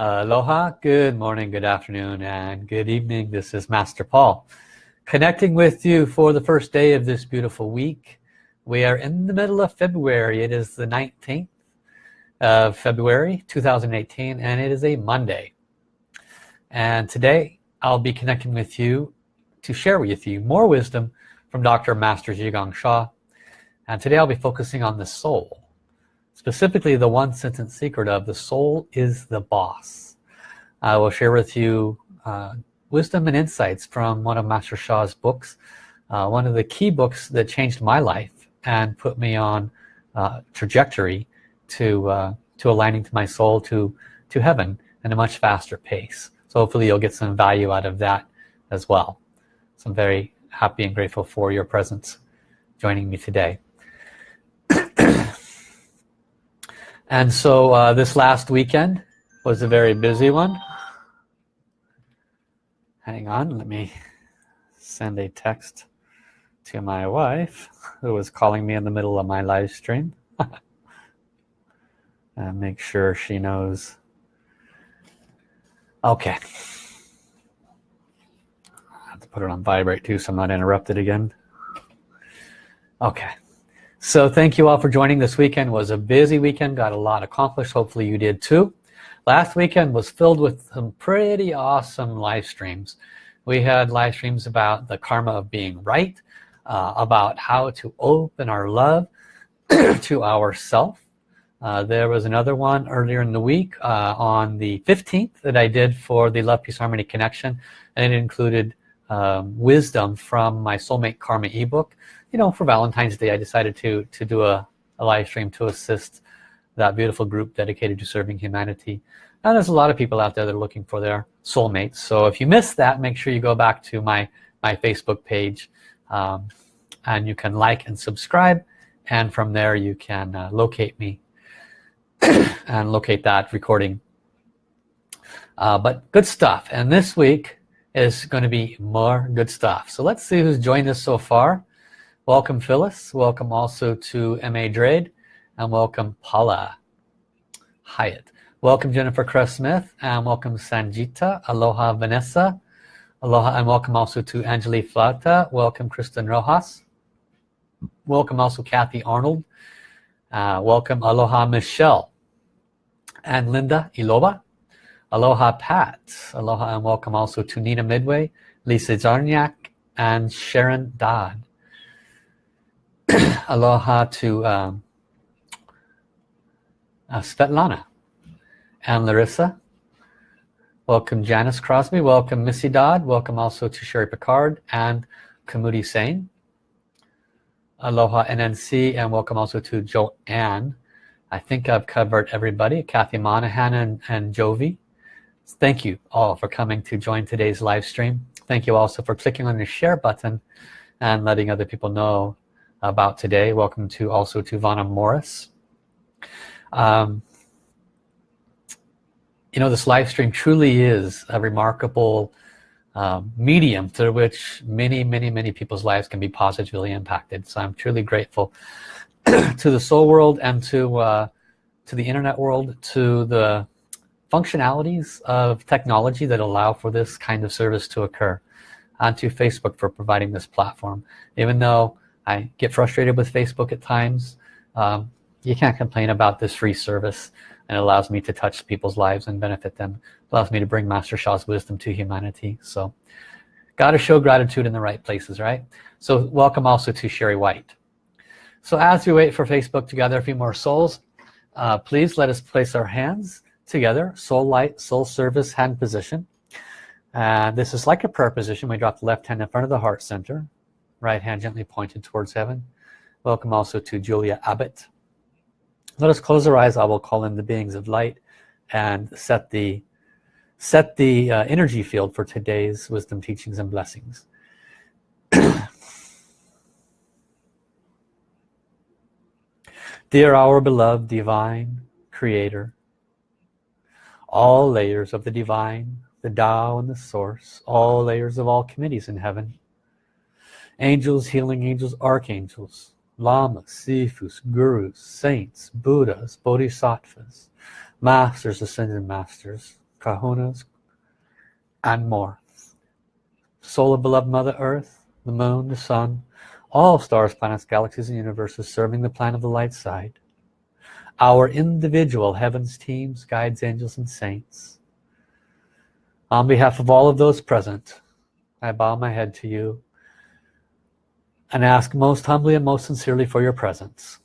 Aloha, good morning, good afternoon, and good evening. This is Master Paul. Connecting with you for the first day of this beautiful week. We are in the middle of February. It is the 19th of February 2018 and it is a Monday. And today I'll be connecting with you to share with you more wisdom from Dr. Master Zhi Gang Sha. And today I'll be focusing on the soul specifically the one sentence secret of the soul is the boss. I will share with you uh, wisdom and insights from one of Master Sha's books uh, one of the key books that changed my life and put me on uh, trajectory to uh, to aligning to my soul to to heaven in a much faster pace. So hopefully you'll get some value out of that as well. So I'm very happy and grateful for your presence joining me today and so uh, this last weekend was a very busy one. Hang on let me send a text to my wife who was calling me in the middle of my live stream. And make sure she knows. Okay. I have to put it on vibrate too so I'm not interrupted again. Okay so thank you all for joining this weekend. Was a busy weekend got a lot accomplished. Hopefully you did too. Last weekend was filled with some pretty awesome live streams. We had live streams about the karma of being right uh, about how to open our love to ourself. Uh, there was another one earlier in the week uh, on the 15th that I did for the Love Peace Harmony Connection. And it included um, wisdom from my soulmate karma ebook you know for Valentine's Day I decided to to do a, a live stream to assist that beautiful group dedicated to serving humanity. And there's a lot of people out there that are looking for their soulmates. So if you missed that make sure you go back to my my Facebook page um, and you can like and subscribe. And from there you can uh, locate me and locate that recording. Uh, but good stuff. And this week is going to be more good stuff. So let's see who's joined us so far welcome Phyllis. Welcome also to MA Drade and welcome Paula Hyatt. Welcome Jennifer Cress Smith and welcome Sanjita. Aloha Vanessa. Aloha and welcome also to Angeli Flauta welcome Kristen Rojas. Welcome also Kathy Arnold. Uh, welcome aloha Michelle and Linda Iloba. Aloha Pat. Aloha and welcome also to Nina Midway Lisa Zarniak and Sharon Dodd aloha to um, uh, Svetlana and Larissa. Welcome Janice Crosby. Welcome Missy Dodd. Welcome also to Sherry Picard and Kamudi Sane aloha NNC and welcome also to Joanne. I think I've covered everybody. Kathy Monahan and, and Jovi. Thank you all for coming to join today's live stream. Thank you also for clicking on the share button and letting other people know about today. Welcome to also to Vanna Morris. Um, you know this live stream truly is a remarkable um, medium through which many many many people's lives can be positively impacted. So I'm truly grateful to the soul world and to uh, to the internet world to the functionalities of technology that allow for this kind of service to occur and to Facebook for providing this platform. Even though I get frustrated with Facebook at times. Um, you can't complain about this free service. And it allows me to touch people's lives and benefit them. It allows me to bring Master Sha's wisdom to humanity. So got to show gratitude in the right places right? So welcome also to Sherry White. So as we wait for Facebook to gather a few more souls uh, please let us place our hands together soul light soul service hand position. And this is like a prayer position. We drop the left hand in front of the heart center right hand gently pointed towards heaven. Welcome also to Julia Abbott. Let us close our eyes I will call in the beings of light and set the set the uh, energy field for today's wisdom teachings and blessings. Dear our beloved divine creator all layers of the divine the Tao and the source all layers of all committees in heaven angels healing angels archangels lamas sifus gurus saints buddhas bodhisattvas masters ascended masters kahunas and more. Soul of beloved mother earth the moon the sun all stars planets galaxies and universes serving the plan of the light side. Our individual heavens teams guides angels and saints. On behalf of all of those present I bow my head to you and ask most humbly and most sincerely for your presence.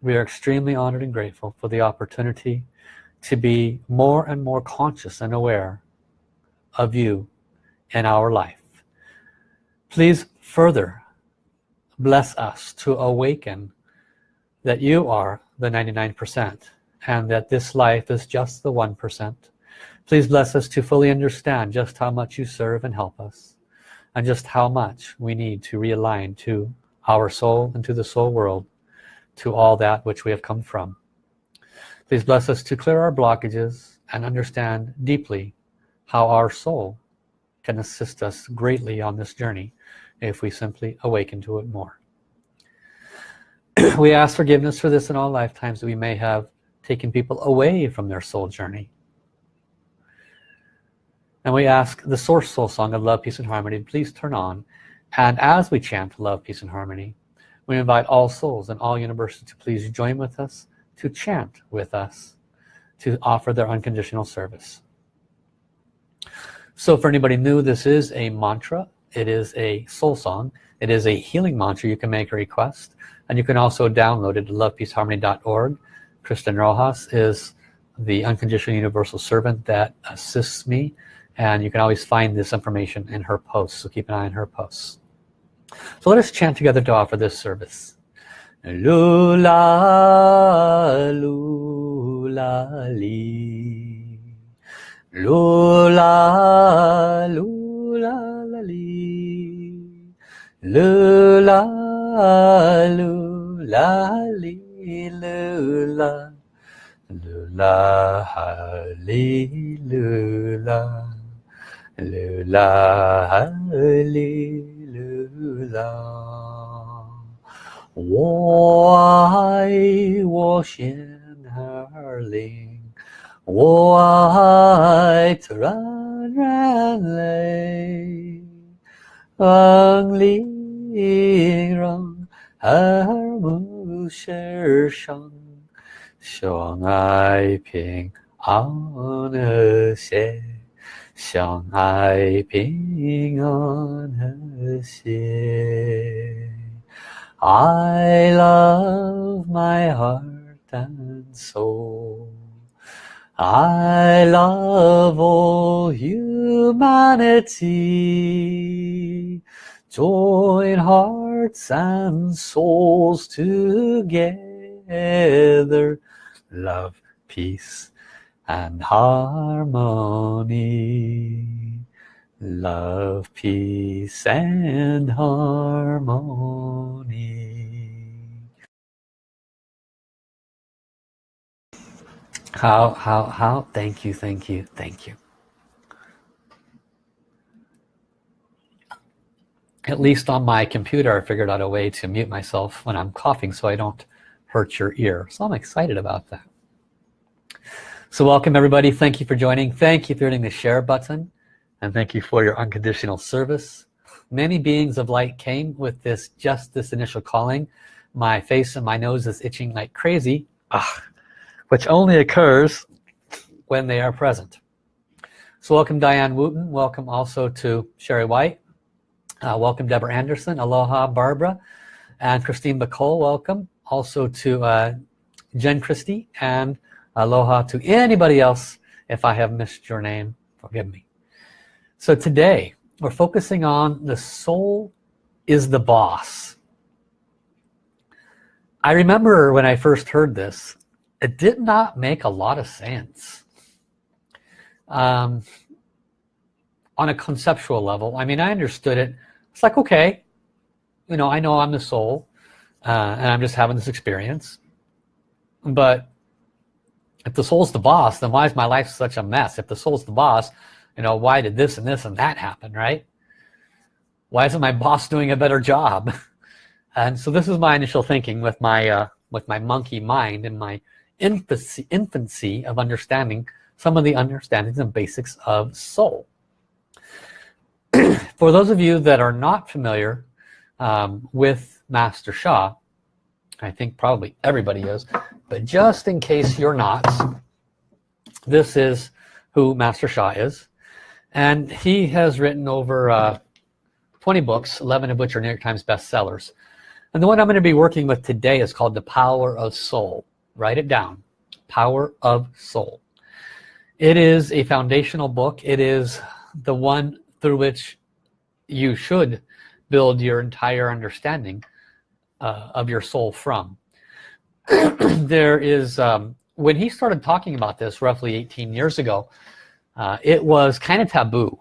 We are extremely honored and grateful for the opportunity to be more and more conscious and aware of you in our life. Please further bless us to awaken that you are the 99% and that this life is just the 1% please bless us to fully understand just how much you serve and help us and just how much we need to realign to our soul and to the soul world to all that which we have come from. Please bless us to clear our blockages and understand deeply how our soul can assist us greatly on this journey if we simply awaken to it more. We ask forgiveness for this in all lifetimes that we may have taken people away from their soul journey and we ask the source soul song of love peace and harmony please turn on. And as we chant love peace and harmony we invite all souls and all universes to please join with us to chant with us to offer their unconditional service. So for anybody new this is a mantra. It is a soul song. It is a healing mantra you can make a request. And you can also download it at lovepeaceharmony.org Kristen Rojas is the unconditional universal servant that assists me and you can always find this information in her posts so keep an eye on her posts. So let us chant together to offer this service. Lula lula li. Lula lula li. Lula lula li lula. Lula lula lula li lula 我爱我心儿灵，我爱自然人类，让灵让耳目世上，相爱平安和谐， 相爱平安和谐。I love my heart and soul I love all humanity Join hearts and souls together Love, peace and harmony. Love peace and harmony. How how how thank you thank you thank you. At least on my computer I figured out a way to mute myself when I'm coughing so I don't hurt your ear. So I'm excited about that so welcome everybody. Thank you for joining. Thank you for hitting the share button. And thank you for your unconditional service. Many beings of light came with this just this initial calling. My face and my nose is itching like crazy ah, which only occurs when they are present. So welcome Diane Wooten. Welcome also to Sherry White. Uh, welcome Deborah Anderson. Aloha Barbara. And Christine Bacole welcome. Also to uh, Jen Christie and aloha to anybody else if I have missed your name forgive me so today we're focusing on the soul is the boss. I remember when I first heard this, it did not make a lot of sense. Um, on a conceptual level, I mean, I understood it. It's like, okay, you know, I know I'm the soul uh, and I'm just having this experience. But if the soul's the boss, then why is my life such a mess? If the soul's the boss, you know why did this and this and that happen right? Why isn't my boss doing a better job? And so this is my initial thinking with my uh, with my monkey mind and my infancy infancy of understanding some of the understandings and basics of soul. For those of you that are not familiar um, with Master Sha I think probably everybody is but just in case you're not this is who Master Sha is. And he has written over uh, 20 books 11 of which are New York Times bestsellers. And the one I'm going to be working with today is called the power of soul. Write it down. Power of soul. It is a foundational book. It is the one through which you should build your entire understanding uh, of your soul from there is um, when he started talking about this roughly 18 years ago uh, it was kind of taboo.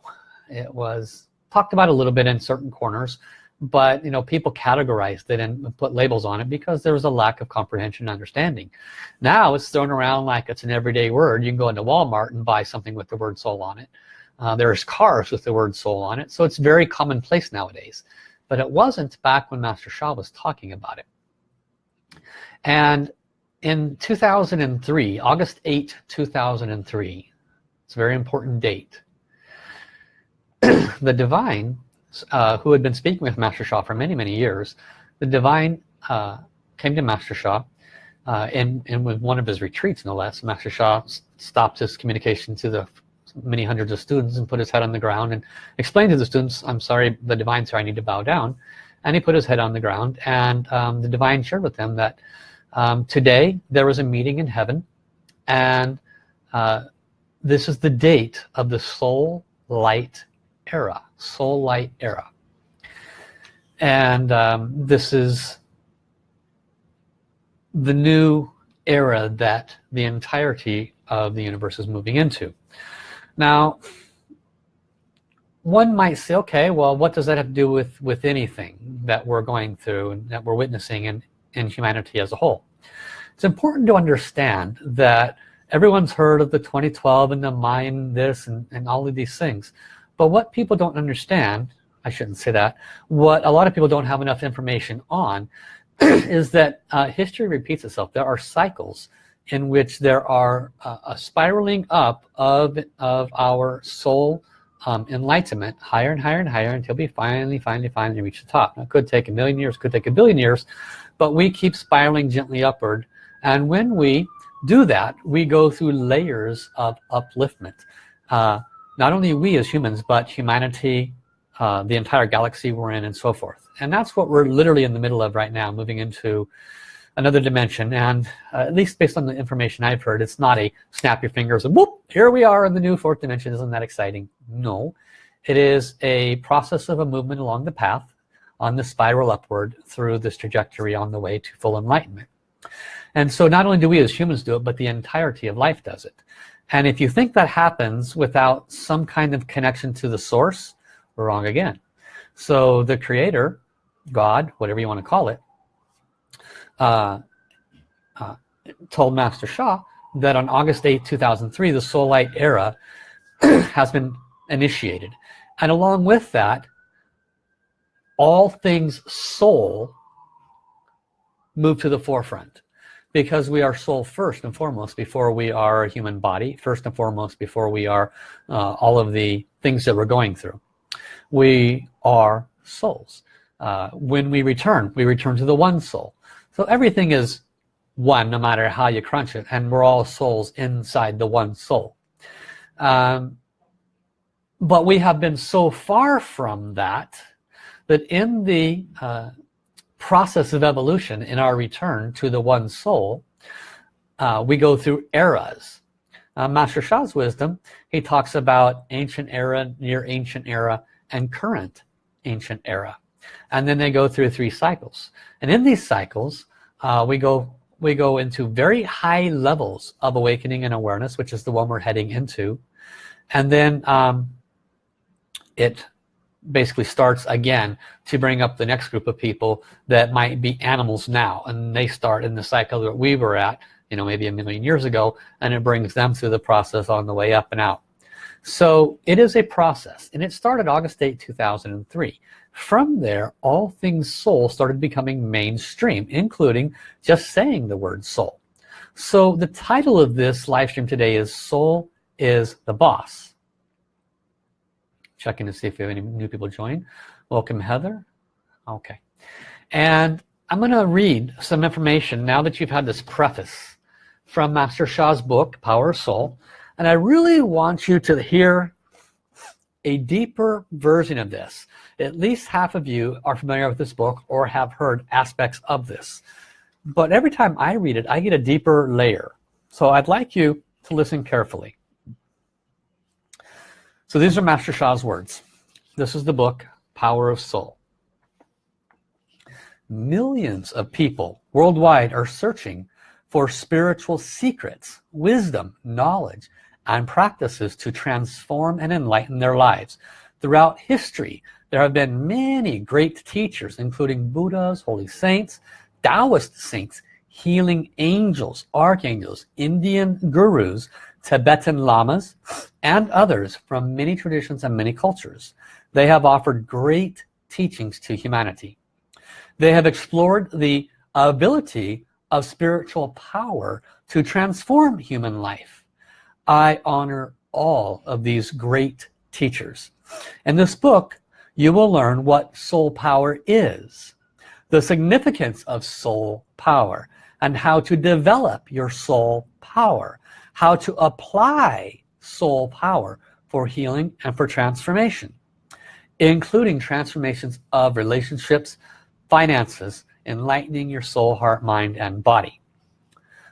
It was talked about a little bit in certain corners but you know people categorized it and put labels on it because there was a lack of comprehension and understanding. Now it's thrown around like it's an everyday word. You can go into Walmart and buy something with the word soul on it. Uh, there's cars with the word soul on it so it's very commonplace nowadays. But it wasn't back when Master Sha was talking about it and in 2003 August 8 2003 it's a very important date the divine uh, who had been speaking with Master Sha for many many years the divine uh, came to Master Sha uh, and, and with one of his retreats no less Master Sha stopped his communication to the many hundreds of students and put his head on the ground and explained to the students I'm sorry the divine sir I need to bow down and he put his head on the ground and um, the divine shared with them that um, today there was a meeting in heaven and uh, this is the date of the soul light era soul light era. And um, this is the new era that the entirety of the universe is moving into. Now one might say okay well what does that have to do with with anything that we're going through and that we're witnessing in in humanity as a whole? It's important to understand that everyone's heard of the 2012 and the Mayan this and, and all of these things. But what people don't understand I shouldn't say that what a lot of people don't have enough information on is that uh, history repeats itself. There are cycles in which there are uh, a spiraling up of of our soul um, enlightenment higher and higher and higher until we finally finally finally reach the top. Now, it could take a million years could take a billion years but we keep spiraling gently upward. And when we do that we go through layers of upliftment. Uh, not only we as humans but humanity uh, the entire galaxy we're in and so forth. And that's what we're literally in the middle of right now moving into another dimension and uh, at least based on the information I've heard it's not a snap your fingers and whoop here we are in the new fourth dimension. Isn't that exciting? No. It is a process of a movement along the path on the spiral upward through this trajectory on the way to full enlightenment. And so not only do we as humans do it but the entirety of life does it. And if you think that happens without some kind of connection to the source we're wrong again. So the creator God whatever you want to call it uh, uh, told Master Sha that on August 8 2003 the soul light era has been initiated. And along with that all things soul move to the forefront because we are soul first and foremost before we are a human body first and foremost before we are uh, all of the things that we're going through. We are souls. Uh, when we return we return to the one soul so everything is one no matter how you crunch it and we're all souls inside the one soul. Um, but we have been so far from that that in the uh, process of evolution in our return to the one soul uh, we go through eras. Uh, Master Sha's wisdom he talks about ancient era near ancient era and current ancient era and then they go through three cycles. And in these cycles uh, we go we go into very high levels of awakening and awareness which is the one we're heading into. And then um, it basically starts again to bring up the next group of people that might be animals now. And they start in the cycle that we were at you know maybe a million years ago and it brings them through the process on the way up and out. So it is a process and it started August 8 2003 from there all things soul started becoming mainstream including just saying the word soul. So the title of this live stream today is soul is the boss. Checking to see if we have any new people join. Welcome Heather. Okay. And I'm gonna read some information now that you've had this preface from Master Sha's book Power of Soul. And I really want you to hear a deeper version of this at least half of you are familiar with this book or have heard aspects of this. But every time I read it I get a deeper layer. So I'd like you to listen carefully. So these are Master Sha's words. This is the book Power of Soul. Millions of people worldwide are searching for spiritual secrets wisdom knowledge and practices to transform and enlighten their lives. Throughout history there have been many great teachers including Buddhas holy saints Taoist saints healing angels archangels Indian gurus Tibetan lamas and others from many traditions and many cultures. They have offered great teachings to humanity. They have explored the ability of spiritual power to transform human life. I honor all of these great teachers. In this book you will learn what soul power is the significance of soul power and how to develop your soul power how to apply soul power for healing and for transformation including transformations of relationships finances enlightening your soul heart mind and body.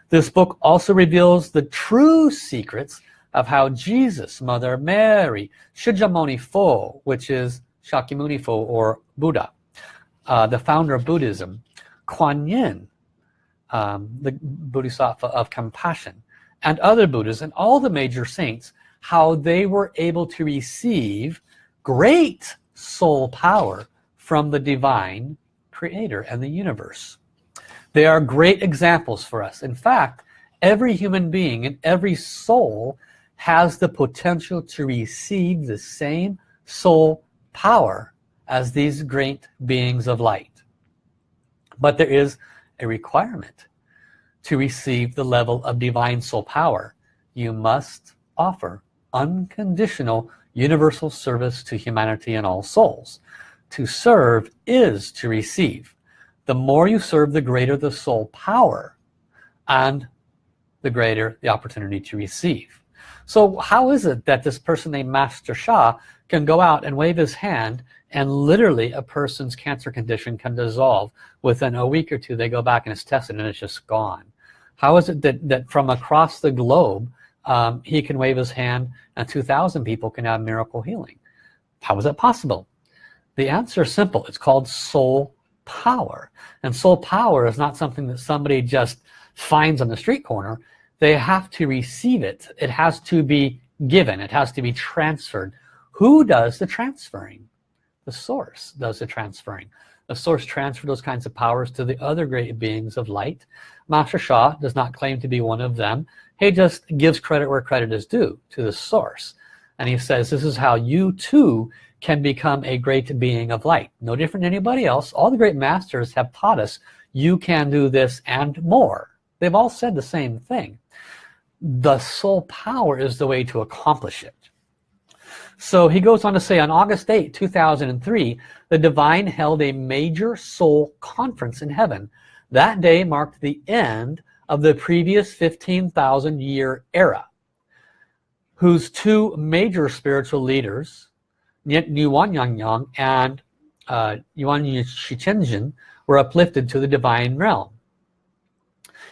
This book also reveals the true secrets of how Jesus, Mother Mary, Shakyamuni Fo, which is Shakyamuni or Buddha, uh, the founder of Buddhism, Kuan Yin, um, the Bodhisattva of compassion, and other Buddhas and all the major saints, how they were able to receive great soul power from the divine creator and the universe. They are great examples for us. In fact, every human being and every soul has the potential to receive the same soul power as these great beings of light. But there is a requirement to receive the level of divine soul power. You must offer unconditional universal service to humanity and all souls. To serve is to receive the more you serve the greater the soul power and the greater the opportunity to receive so how is it that this person named Master Sha can go out and wave his hand and literally a person's cancer condition can dissolve. Within a week or two they go back and it's tested and it's just gone. How is it that that from across the globe um, he can wave his hand and 2,000 people can have miracle healing? How is that possible? The answer is simple. It's called soul power. And soul power is not something that somebody just finds on the street corner. They have to receive it. It has to be given. It has to be transferred who does the transferring? The source does the transferring. The source transfer those kinds of powers to the other great beings of light. Master Sha does not claim to be one of them. He just gives credit where credit is due to the source. And he says this is how you too can become a great being of light. No different than anybody else. All the great masters have taught us you can do this and more. They've all said the same thing. The soul power is the way to accomplish it so he goes on to say on August 8 2003 the divine held a major soul conference in heaven that day marked the end of the previous 15,000 year era whose two major spiritual leaders Yuan Yang Yang and uh, Yuan Shi Tian Zun were uplifted to the divine realm.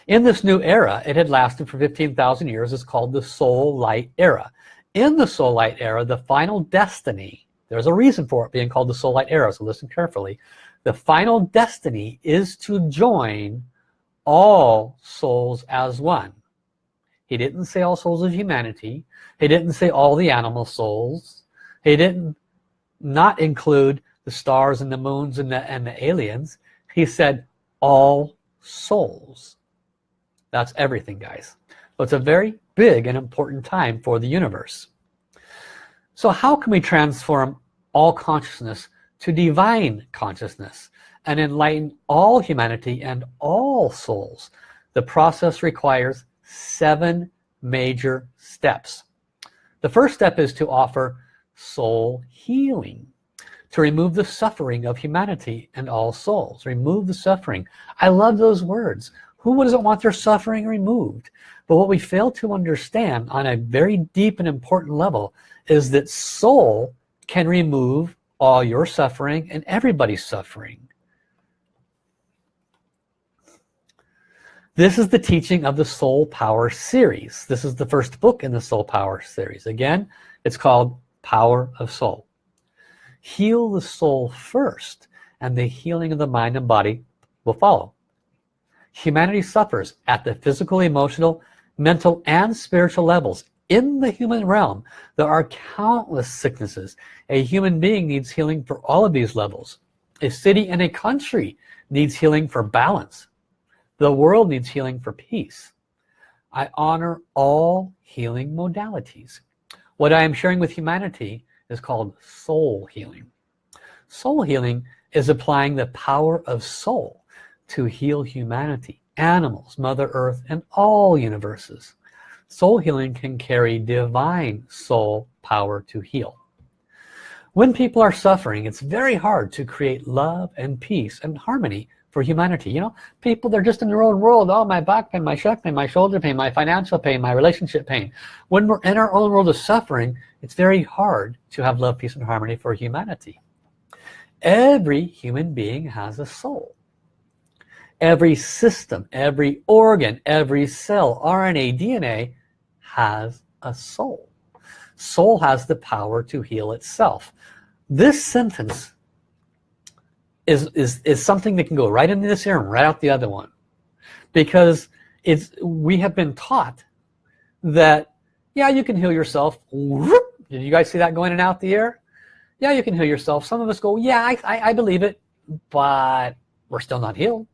In this new era, it had lasted for 15,000 years, it's called the soul light era. In the soul light era, the final destiny, there's a reason for it being called the soul light era, so listen carefully. The final destiny is to join all souls as one. He didn't say all souls of humanity. He didn't say all the animal souls. He didn't not include the stars and the moons and the, and the aliens he said all souls that's everything guys so it's a very big and important time for the universe. So how can we transform all consciousness to divine consciousness and enlighten all humanity and all souls? The process requires seven major steps. The first step is to offer soul healing to remove the suffering of humanity and all souls. Remove the suffering. I love those words who doesn't want their suffering removed? But what we fail to understand on a very deep and important level is that soul can remove all your suffering and everybody's suffering. This is the teaching of the soul power series. This is the first book in the soul power series. Again it's called power of soul. Heal the soul first and the healing of the mind and body will follow humanity suffers at the physical emotional mental and spiritual levels. In the human realm there are countless sicknesses. A human being needs healing for all of these levels. A city and a country needs healing for balance. The world needs healing for peace. I honor all healing modalities. What I am sharing with humanity is called soul healing. Soul healing is applying the power of soul to heal humanity animals mother earth and all universes. Soul healing can carry divine soul power to heal. When people are suffering it's very hard to create love and peace and harmony for humanity you know? People they're just in their own world. Oh my back pain my pain my shoulder pain my financial pain my relationship pain. When we're in our own world of suffering it's very hard to have love peace and harmony for humanity. Every human being has a soul every system every organ every cell RNA DNA has a soul soul has the power to heal itself this sentence is, is, is something that can go right into this ear and right out the other one. Because it's we have been taught that, yeah, you can heal yourself. Did you guys see that going in and out the ear? Yeah, you can heal yourself. Some of us go, yeah, I, I, I believe it, but we're still not healed.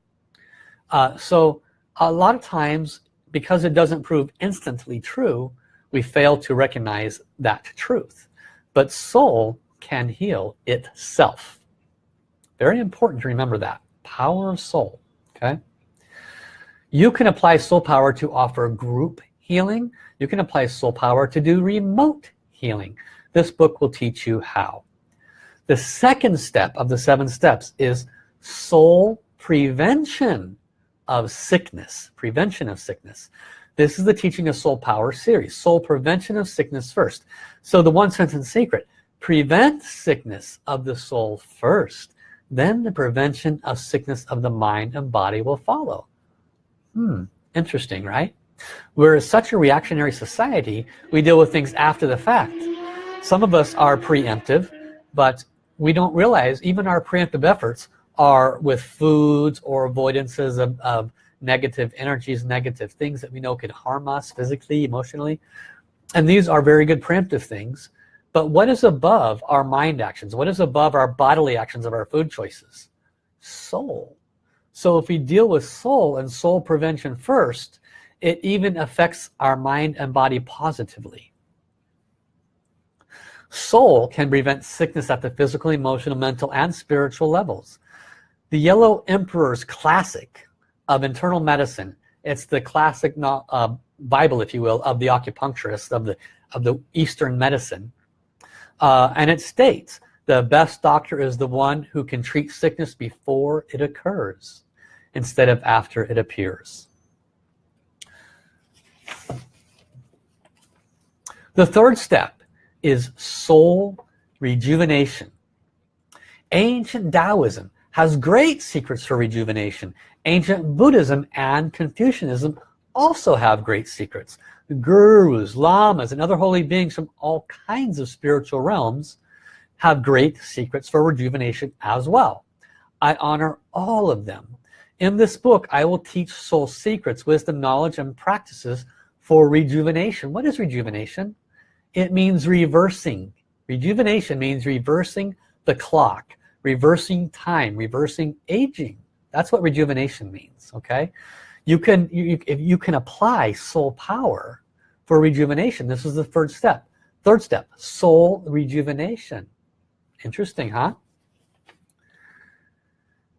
Uh, so a lot of times, because it doesn't prove instantly true, we fail to recognize that truth. But soul can heal itself. Very important to remember that. Power of soul okay? You can apply soul power to offer group healing. You can apply soul power to do remote healing. This book will teach you how. The second step of the seven steps is soul prevention of sickness prevention of sickness. This is the teaching of soul power series. Soul prevention of sickness first. So the one sentence secret prevent sickness of the soul first. Then the prevention of sickness of the mind and body will follow. Hmm interesting right? We're such a reactionary society we deal with things after the fact. Some of us are preemptive but we don't realize even our preemptive efforts are with foods or avoidances of, of negative energies negative things that we know could harm us physically emotionally. And these are very good preemptive things. But what is above our mind actions? What is above our bodily actions of our food choices? Soul. So if we deal with soul and soul prevention first it even affects our mind and body positively. Soul can prevent sickness at the physical emotional mental and spiritual levels the yellow emperor's classic of internal medicine. It's the classic uh, bible if you will of the acupuncturist of the of the eastern medicine. Uh, and it states the best doctor is the one who can treat sickness before it occurs instead of after it appears. The third step is soul rejuvenation. Ancient Taoism has great secrets for rejuvenation ancient Buddhism and Confucianism also have great secrets gurus, lamas, and other holy beings from all kinds of spiritual realms have great secrets for rejuvenation as well. I honor all of them. In this book, I will teach soul secrets, wisdom, knowledge, and practices for rejuvenation. What is rejuvenation? It means reversing. Rejuvenation means reversing the clock, reversing time, reversing aging. That's what rejuvenation means, okay? you can you, if you can apply soul power for rejuvenation this is the third step. Third step soul rejuvenation. Interesting huh?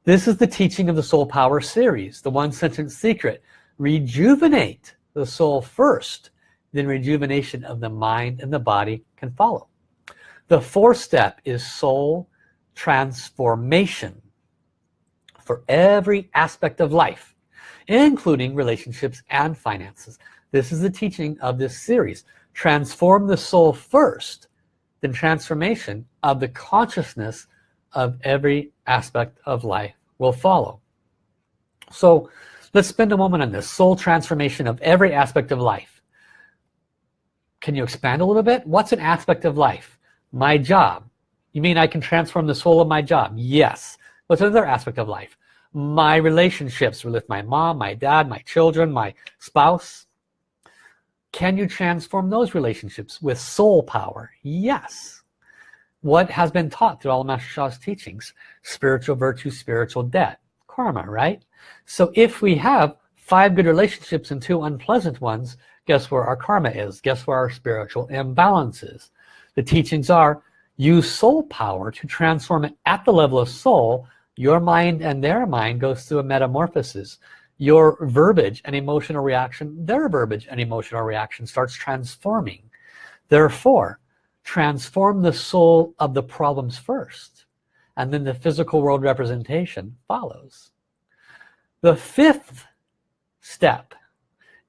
This is the teaching of the soul power series the one sentence secret. Rejuvenate the soul first then rejuvenation of the mind and the body can follow. The fourth step is soul transformation for every aspect of life including relationships and finances. This is the teaching of this series. Transform the soul first then transformation of the consciousness of every aspect of life will follow. So let's spend a moment on this. Soul transformation of every aspect of life. Can you expand a little bit? What's an aspect of life? My job you mean I can transform the soul of my job? Yes. What's another aspect of life. My relationships with my mom my dad my children my spouse. Can you transform those relationships with soul power? Yes. What has been taught through all of Master Sha's teachings? Spiritual virtue spiritual debt. Karma right? So if we have five good relationships and two unpleasant ones guess where our karma is? Guess where our spiritual imbalance is? The teachings are use soul power to transform it at the level of soul your mind and their mind goes through a metamorphosis. Your verbiage and emotional reaction their verbiage and emotional reaction starts transforming. Therefore transform the soul of the problems first and then the physical world representation follows. The fifth step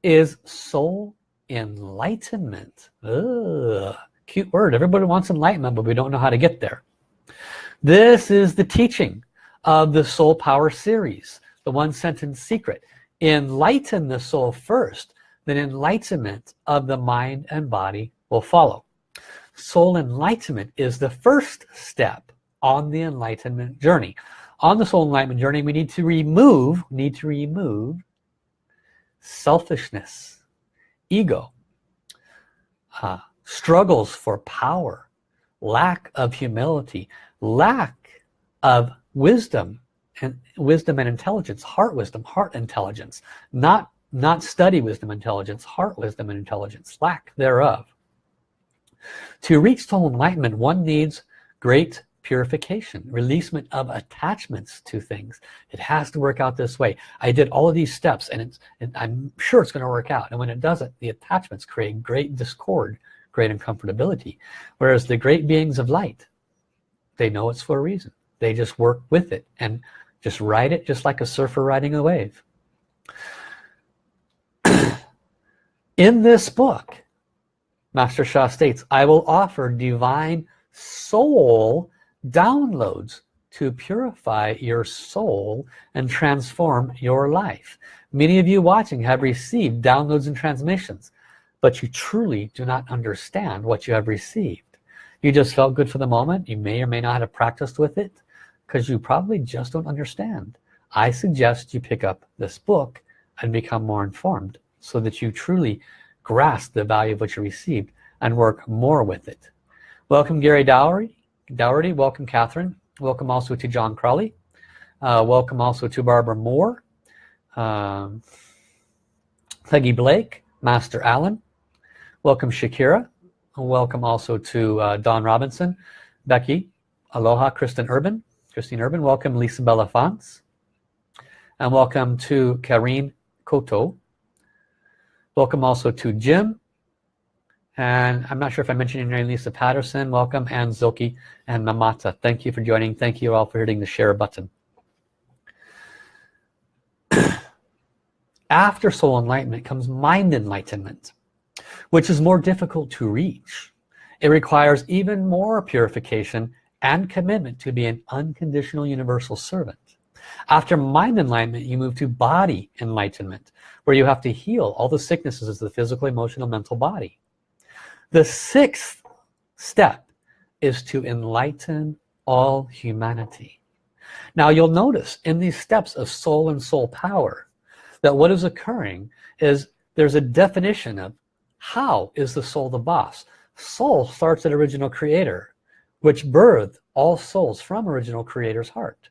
is soul enlightenment. Ugh, cute word. Everybody wants enlightenment but we don't know how to get there. This is the teaching of the soul power series the one sentence secret. Enlighten the soul first then enlightenment of the mind and body will follow. Soul enlightenment is the first step on the enlightenment journey. On the soul enlightenment journey we need to remove need to remove selfishness ego. Uh, struggles for power lack of humility lack of wisdom and wisdom and intelligence heart wisdom heart intelligence not not study wisdom intelligence heart wisdom and intelligence lack thereof. To reach soul enlightenment one needs great purification releasement of attachments to things. It has to work out this way. I did all of these steps and it's and I'm sure it's going to work out. And when it doesn't the attachments create great discord great uncomfortability. Whereas the great beings of light they know it's for a reason. They just work with it and just ride it just like a surfer riding a wave. In this book Master Sha states I will offer divine soul downloads to purify your soul and transform your life. Many of you watching have received downloads and transmissions but you truly do not understand what you have received. You just felt good for the moment. You may or may not have practiced with it because you probably just don't understand. I suggest you pick up this book and become more informed so that you truly grasp the value of what you received and work more with it. Welcome Gary Dowery Dougherty welcome Catherine. Welcome also to John Crawley uh, welcome also to Barbara Moore. Um, Peggy Blake Master Allen welcome Shakira. Welcome also to uh, Don Robinson. Becky Aloha Kristen Urban. Christine Urban welcome Lisa Belafance and welcome to Karine Koto welcome also to Jim. And I'm not sure if I mentioned your name Lisa Patterson. Welcome and Zoki and Mamata. Thank you for joining. Thank you all for hitting the share button. After soul enlightenment comes mind enlightenment which is more difficult to reach. It requires even more purification and commitment to be an unconditional universal servant. After mind enlightenment you move to body enlightenment where you have to heal all the sicknesses of the physical emotional mental body. The sixth step is to enlighten all humanity. Now you'll notice in these steps of soul and soul power that what is occurring is there's a definition of how is the soul the boss? Soul starts at original creator which birthed all souls from original creator's heart.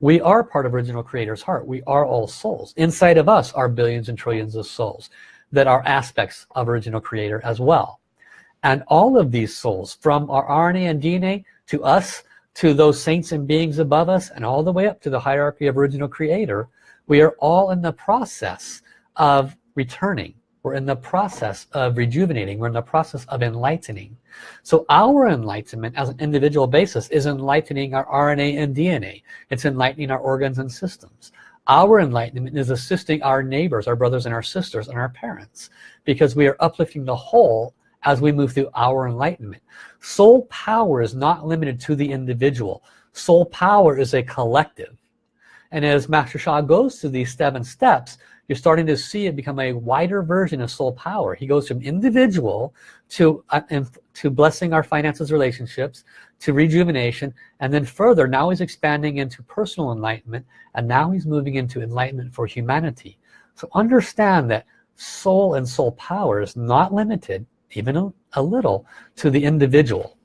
We are part of original creator's heart. We are all souls. Inside of us are billions and trillions of souls that are aspects of original creator as well. And all of these souls from our RNA and DNA to us to those saints and beings above us and all the way up to the hierarchy of original creator we are all in the process of returning we're in the process of rejuvenating. We're in the process of enlightening. So our enlightenment as an individual basis is enlightening our RNA and DNA it's enlightening our organs and systems. Our enlightenment is assisting our neighbors our brothers and our sisters and our parents because we are uplifting the whole as we move through our enlightenment. Soul power is not limited to the individual. Soul power is a collective. And as Master Sha goes through these seven steps you're starting to see it become a wider version of soul power. He goes from individual to uh, to blessing our finances relationships to rejuvenation and then further now he's expanding into personal enlightenment and now he's moving into enlightenment for humanity. So understand that soul and soul power is not limited even a, a little to the individual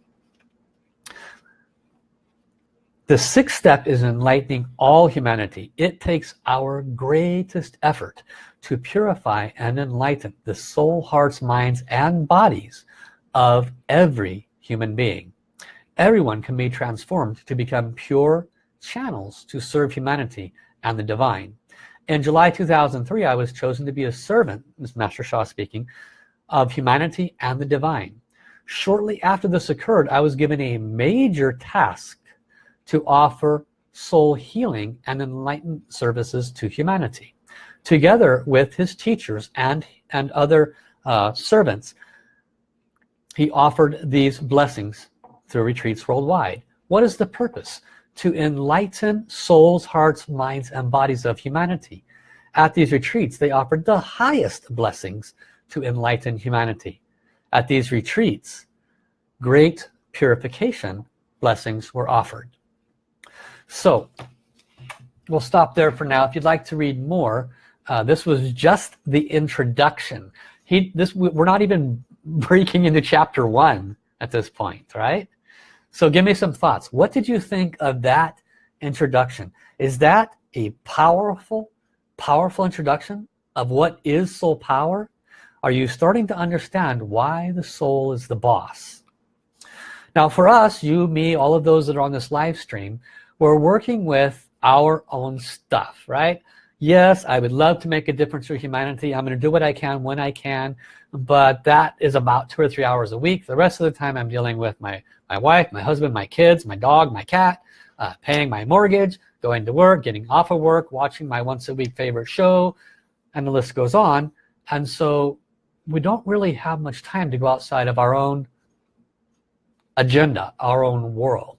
the sixth step is enlightening all humanity. It takes our greatest effort to purify and enlighten the soul hearts minds and bodies of every human being. Everyone can be transformed to become pure channels to serve humanity and the divine. In July 2003 I was chosen to be a servant this Master Sha speaking of humanity and the divine. Shortly after this occurred I was given a major task to offer soul healing and enlightened services to humanity. Together with his teachers and and other uh, servants he offered these blessings through retreats worldwide. What is the purpose? To enlighten souls hearts minds and bodies of humanity. At these retreats they offered the highest blessings to enlighten humanity. At these retreats great purification blessings were offered so we'll stop there for now. If you'd like to read more uh, this was just the introduction. He this we're not even breaking into chapter one at this point right? So give me some thoughts. What did you think of that introduction? Is that a powerful powerful introduction of what is soul power? Are you starting to understand why the soul is the boss? Now for us you me all of those that are on this live stream we're working with our own stuff right? Yes I would love to make a difference for humanity. I'm gonna do what I can when I can but that is about two or three hours a week. The rest of the time I'm dealing with my my wife my husband my kids my dog my cat uh, paying my mortgage going to work getting off of work watching my once a week favorite show and the list goes on. And so we don't really have much time to go outside of our own agenda our own world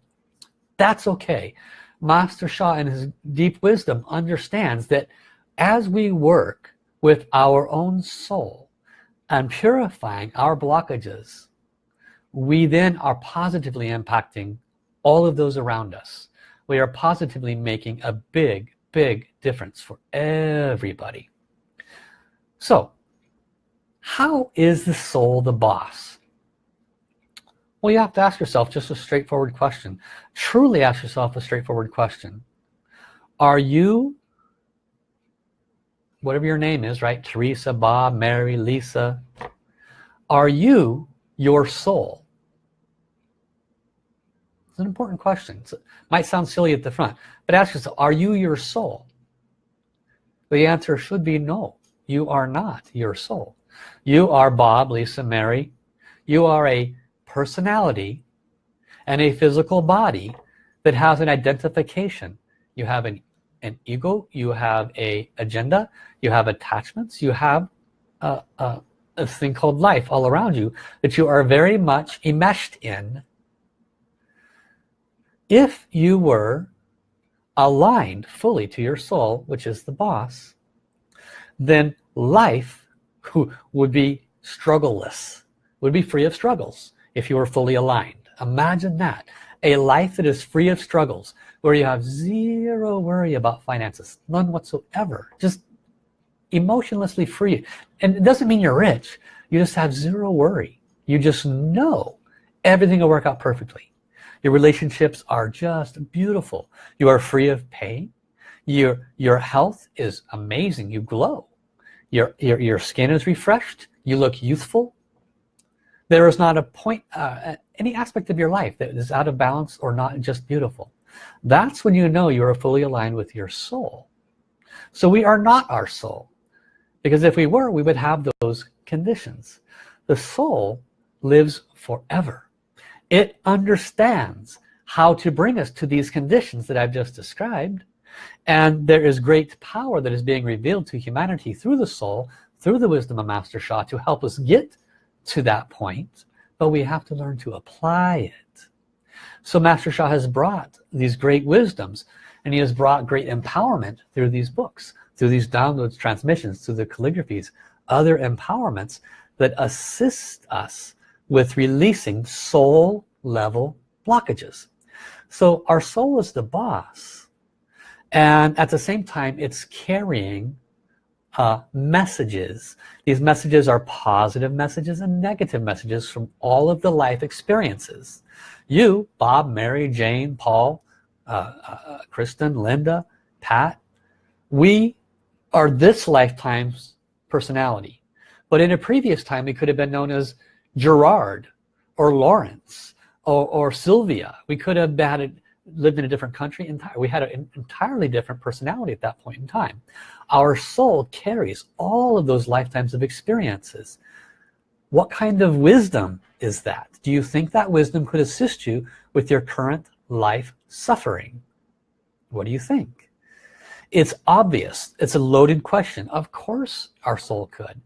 that's okay. Master Sha in his deep wisdom understands that as we work with our own soul and purifying our blockages we then are positively impacting all of those around us. We are positively making a big big difference for everybody. So how is the soul the boss well, you have to ask yourself just a straightforward question. Truly ask yourself a straightforward question. Are you, whatever your name is, right? Teresa, Bob, Mary, Lisa. Are you your soul? It's an important question. It might sound silly at the front, but ask yourself, are you your soul? The answer should be no. You are not your soul. You are Bob, Lisa, Mary. You are a personality and a physical body that has an identification. You have an an ego you have a agenda you have attachments you have a, a, a thing called life all around you that you are very much enmeshed in. If you were aligned fully to your soul which is the boss then life would be struggleless would be free of struggles if you are fully aligned. Imagine that. A life that is free of struggles where you have zero worry about finances none whatsoever just emotionlessly free. And it doesn't mean you're rich. You just have zero worry. You just know everything will work out perfectly. Your relationships are just beautiful. You are free of pain. Your your health is amazing. You glow. Your your, your skin is refreshed. You look youthful there is not a point uh, any aspect of your life that is out of balance or not just beautiful. That's when you know you are fully aligned with your soul. So we are not our soul because if we were we would have those conditions. The soul lives forever. It understands how to bring us to these conditions that I've just described and there is great power that is being revealed to humanity through the soul through the wisdom of Master Sha to help us get to that point but we have to learn to apply it. So Master Sha has brought these great wisdoms and he has brought great empowerment through these books through these downloads transmissions through the calligraphies other empowerments that assist us with releasing soul level blockages. So our soul is the boss and at the same time it's carrying uh, messages. These messages are positive messages and negative messages from all of the life experiences. You Bob Mary Jane Paul uh, uh, Kristen Linda Pat we are this lifetime's personality. But in a previous time we could have been known as Gerard or Lawrence or, or Sylvia. We could have had lived in a different country we had an entirely different personality at that point in time. Our soul carries all of those lifetimes of experiences. What kind of wisdom is that? Do you think that wisdom could assist you with your current life suffering? What do you think? It's obvious. It's a loaded question. Of course our soul could.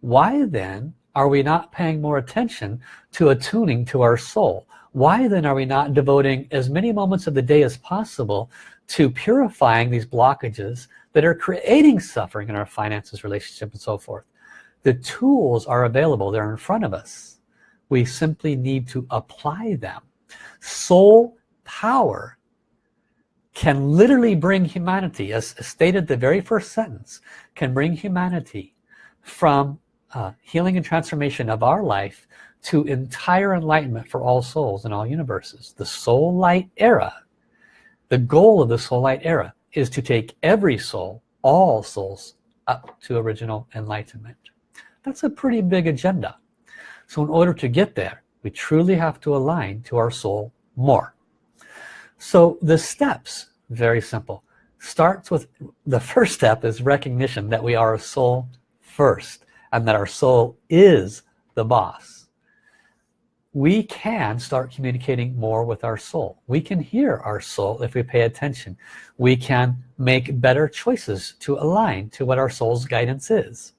Why then are we not paying more attention to attuning to our soul why then are we not devoting as many moments of the day as possible to purifying these blockages that are creating suffering in our finances relationship and so forth? The tools are available. They're in front of us. We simply need to apply them. Soul power can literally bring humanity as stated the very first sentence can bring humanity from uh, healing and transformation of our life to entire enlightenment for all souls in all universes. The soul light era the goal of the soul light era is to take every soul all souls up to original enlightenment. That's a pretty big agenda. So in order to get there we truly have to align to our soul more. So the steps very simple starts with the first step is recognition that we are a soul first and that our soul is the boss we can start communicating more with our soul. We can hear our soul if we pay attention. We can make better choices to align to what our soul's guidance is.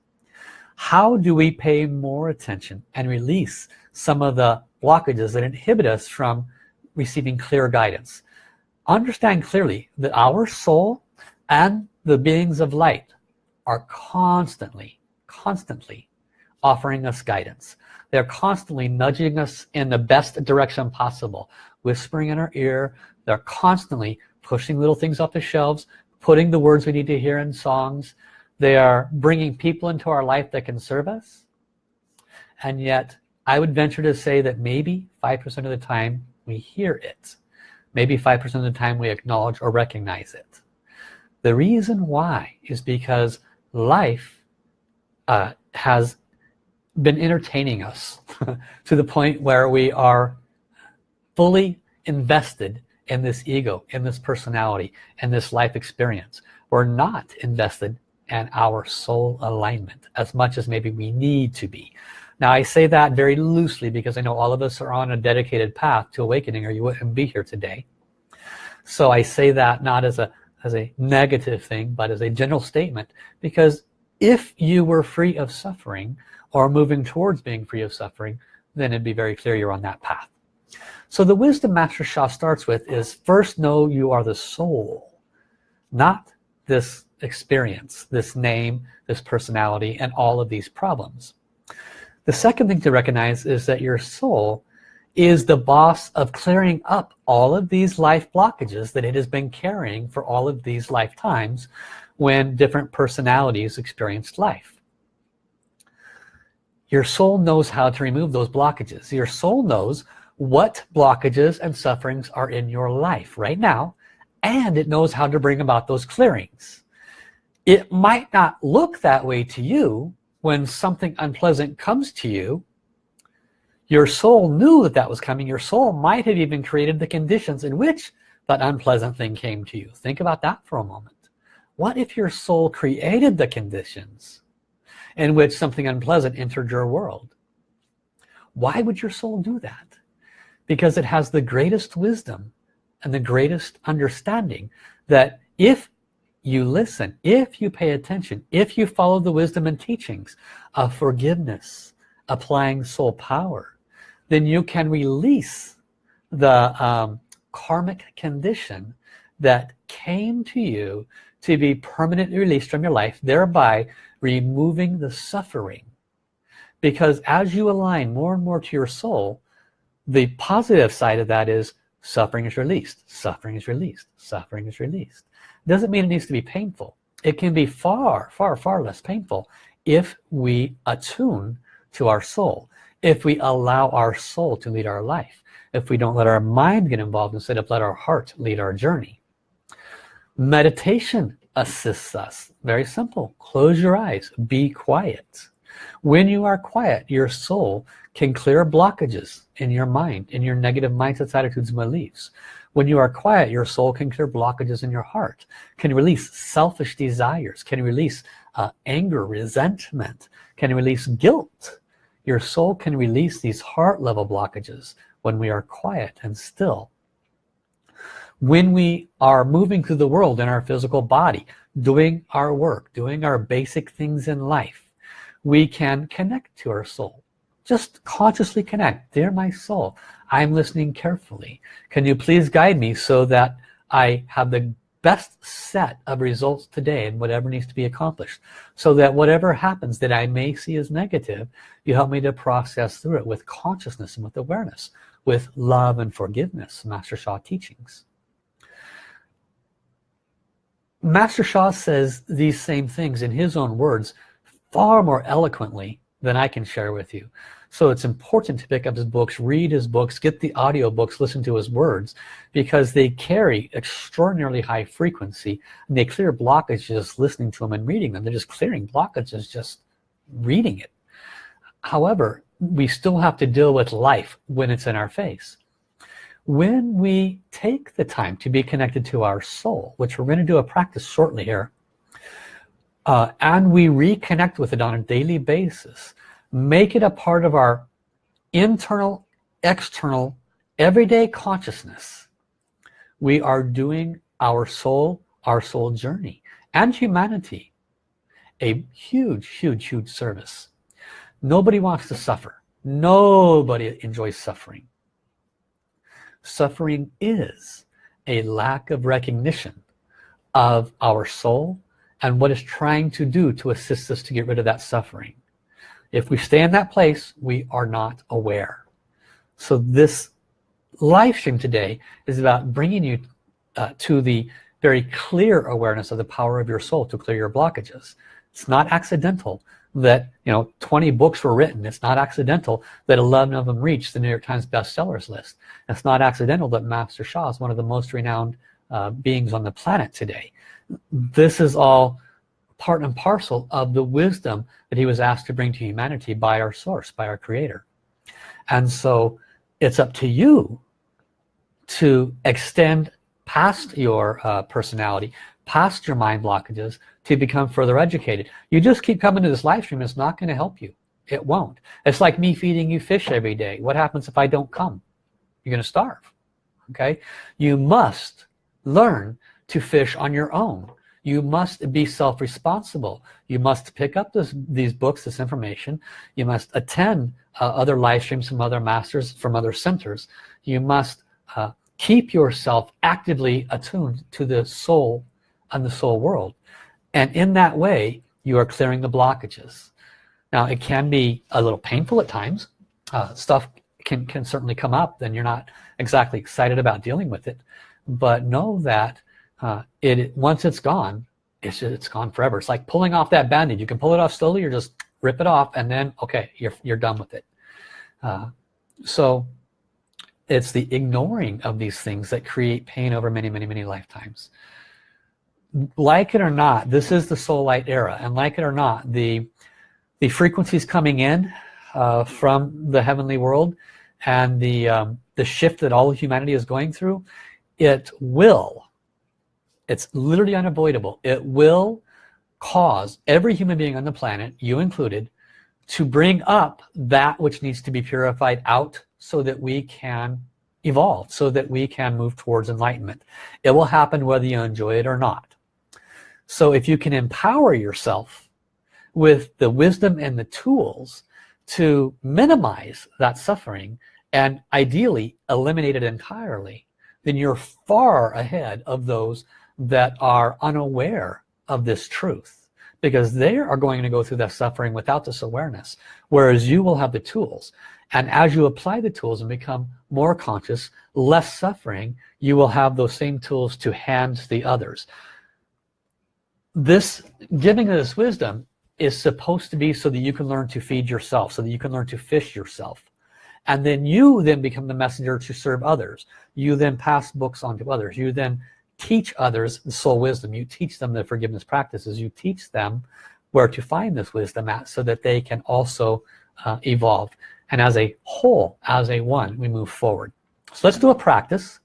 How do we pay more attention and release some of the blockages that inhibit us from receiving clear guidance? Understand clearly that our soul and the beings of light are constantly constantly offering us guidance they're constantly nudging us in the best direction possible whispering in our ear. They're constantly pushing little things off the shelves putting the words we need to hear in songs. They are bringing people into our life that can serve us. And yet I would venture to say that maybe 5% of the time we hear it. Maybe 5% of the time we acknowledge or recognize it. The reason why is because life uh, has been entertaining us to the point where we are fully invested in this ego in this personality and this life experience. We're not invested in our soul alignment as much as maybe we need to be. Now I say that very loosely because I know all of us are on a dedicated path to awakening or you wouldn't be here today. So I say that not as a as a negative thing but as a general statement because if you were free of suffering or moving towards being free of suffering then it'd be very clear you're on that path. So the wisdom master Sha starts with is first know you are the soul not this experience this name this personality and all of these problems. The second thing to recognize is that your soul is the boss of clearing up all of these life blockages that it has been carrying for all of these lifetimes when different personalities experienced life your soul knows how to remove those blockages. Your soul knows what blockages and sufferings are in your life right now and it knows how to bring about those clearings. It might not look that way to you when something unpleasant comes to you. Your soul knew that that was coming. Your soul might have even created the conditions in which that unpleasant thing came to you. Think about that for a moment. What if your soul created the conditions in which something unpleasant entered your world. Why would your soul do that? Because it has the greatest wisdom and the greatest understanding that if you listen if you pay attention if you follow the wisdom and teachings of forgiveness applying soul power then you can release the um, karmic condition that came to you to be permanently released from your life thereby removing the suffering. Because as you align more and more to your soul the positive side of that is suffering is released suffering is released suffering is released. Doesn't mean it needs to be painful. It can be far far far less painful if we attune to our soul if we allow our soul to lead our life if we don't let our mind get involved instead of let our heart lead our journey meditation assists us. Very simple. Close your eyes. Be quiet. When you are quiet your soul can clear blockages in your mind in your negative mindsets attitudes and beliefs. When you are quiet your soul can clear blockages in your heart can release selfish desires can release uh, anger resentment can release guilt. Your soul can release these heart level blockages when we are quiet and still when we are moving through the world in our physical body doing our work doing our basic things in life we can connect to our soul. Just consciously connect. Dear my soul. I'm listening carefully. Can you please guide me so that I have the best set of results today and whatever needs to be accomplished so that whatever happens that I may see as negative you help me to process through it with consciousness and with awareness with love and forgiveness Master Sha teachings Master Sha says these same things in his own words far more eloquently than I can share with you. So it's important to pick up his books read his books get the audio books listen to his words because they carry extraordinarily high frequency and they clear blockages listening to them and reading them. They're just clearing blockages just reading it. However we still have to deal with life when it's in our face when we take the time to be connected to our soul which we're going to do a practice shortly here uh, and we reconnect with it on a daily basis make it a part of our internal external everyday consciousness we are doing our soul our soul journey and humanity a huge huge huge service. Nobody wants to suffer. Nobody enjoys suffering suffering is a lack of recognition of our soul and what it's trying to do to assist us to get rid of that suffering. If we stay in that place we are not aware. So this live stream today is about bringing you uh, to the very clear awareness of the power of your soul to clear your blockages. It's not accidental that you know 20 books were written. It's not accidental that 11 of them reached the New York Times bestsellers list. It's not accidental that Master Sha is one of the most renowned uh, beings on the planet today. This is all part and parcel of the wisdom that he was asked to bring to humanity by our source by our creator. And so it's up to you to extend past your uh, personality past your mind blockages to become further educated. You just keep coming to this live stream it's not going to help you. It won't. It's like me feeding you fish every day. What happens if I don't come? You're gonna starve okay? You must learn to fish on your own. You must be self-responsible. You must pick up this, these books this information. You must attend uh, other live streams from other masters from other centers. You must uh, keep yourself actively attuned to the soul and the soul world. And in that way you are clearing the blockages. Now it can be a little painful at times. Uh, stuff can can certainly come up then you're not exactly excited about dealing with it. But know that uh, it once it's gone it's just, it's gone forever. It's like pulling off that band-aid. You can pull it off slowly or just rip it off and then okay you're, you're done with it. Uh, so it's the ignoring of these things that create pain over many many many lifetimes like it or not this is the soul light era and like it or not the the frequencies coming in uh, from the heavenly world and the um, the shift that all humanity is going through it will it's literally unavoidable. It will cause every human being on the planet you included to bring up that which needs to be purified out so that we can evolve so that we can move towards enlightenment. It will happen whether you enjoy it or not so if you can empower yourself with the wisdom and the tools to minimize that suffering and ideally eliminate it entirely then you're far ahead of those that are unaware of this truth because they are going to go through that suffering without this awareness whereas you will have the tools. And as you apply the tools and become more conscious less suffering you will have those same tools to hand the others this giving of this wisdom is supposed to be so that you can learn to feed yourself so that you can learn to fish yourself. And then you then become the messenger to serve others. You then pass books on to others. You then teach others the soul wisdom. You teach them the forgiveness practices. You teach them where to find this wisdom at so that they can also uh, evolve. And as a whole as a one we move forward. So let's do a practice